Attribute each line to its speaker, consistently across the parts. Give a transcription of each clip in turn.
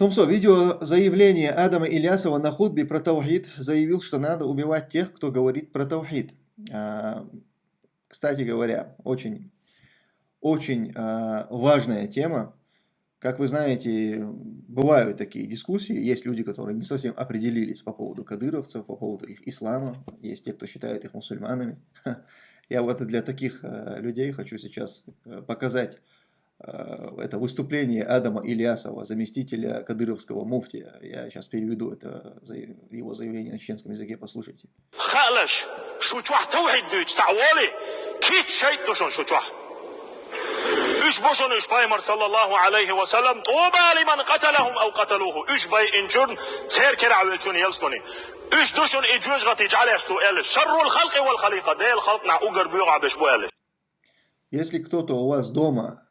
Speaker 1: Томсо, видео заявление Адама Ильясова на худбе про Таухид заявил, что надо убивать тех, кто говорит про Таухид. А, кстати говоря, очень, очень а, важная тема. Как вы знаете, бывают такие дискуссии, есть люди, которые не совсем определились по поводу кадыровцев, по поводу их ислама, есть те, кто считает их мусульманами. Я вот для таких а, людей хочу сейчас показать Э, это выступление Адама Ильясова, заместителя кадыровского муфтия. Я сейчас переведу это его заявление на чеченском языке, послушайте. Üç boşun üç paymar sallallahu aleyhi ve sellem tuğba limen katalahum ev kataluhu. Üç bay incun terker avelçun yelstoni. Üç duşun icüz gati caleş sueliş. Şerrul halki vel halika. Değil halk na ugar büyüğa beş bu eliş. Если кто-то у вас дома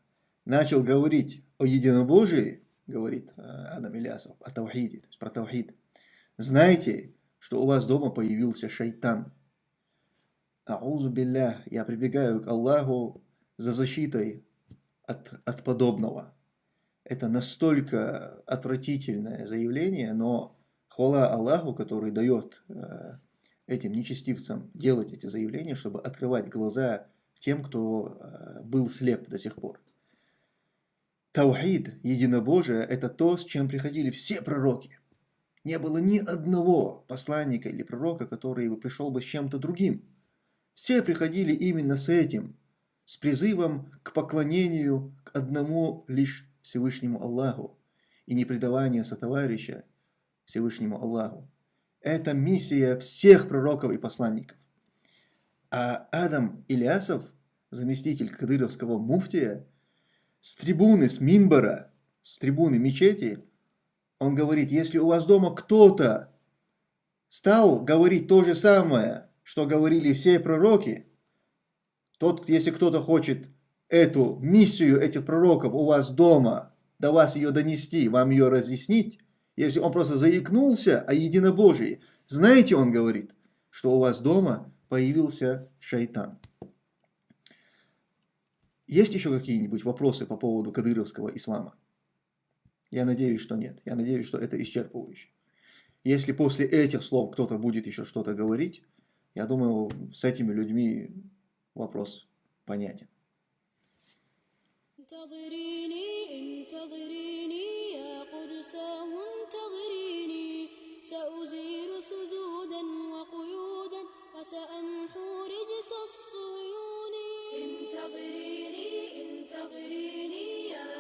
Speaker 1: начал говорить о единобожии, говорит э, Адам Ильясов, о Тавхиде, то есть про Тавхид, знайте, что у вас дома появился шайтан. Аузу билля, я прибегаю к Аллаху за защитой от, от подобного. Это настолько отвратительное заявление, но хвала Аллаху, который дает э, этим нечестивцам делать эти заявления, чтобы открывать глаза тем, кто э, был слеп до сих пор. Таухид, единобожие, это то, с чем приходили все пророки. Не было ни одного посланника или пророка, который бы пришел бы с чем-то другим. Все приходили именно с этим, с призывом к поклонению к одному лишь Всевышнему Аллаху и непредавание сотоварища Всевышнему Аллаху. Это миссия всех пророков и посланников. А Адам Ильясов, заместитель кадыровского муфтия, с трибуны, с Минбара, с трибуны мечети, он говорит, если у вас дома кто-то стал говорить то же самое, что говорили все пророки, тот, если кто-то хочет эту миссию этих пророков у вас дома, до вас ее донести, вам ее разъяснить, если он просто заикнулся о единобожии, знаете, он говорит, что у вас дома появился шайтан. Есть еще какие-нибудь вопросы по поводу кадыровского ислама? Я надеюсь, что нет. Я надеюсь, что это исчерпывающе. Если после этих слов кто-то будет еще что-то говорить, я думаю, с этими людьми вопрос понятен. سأمحو رجس الصيون انتظريني انتظريني يا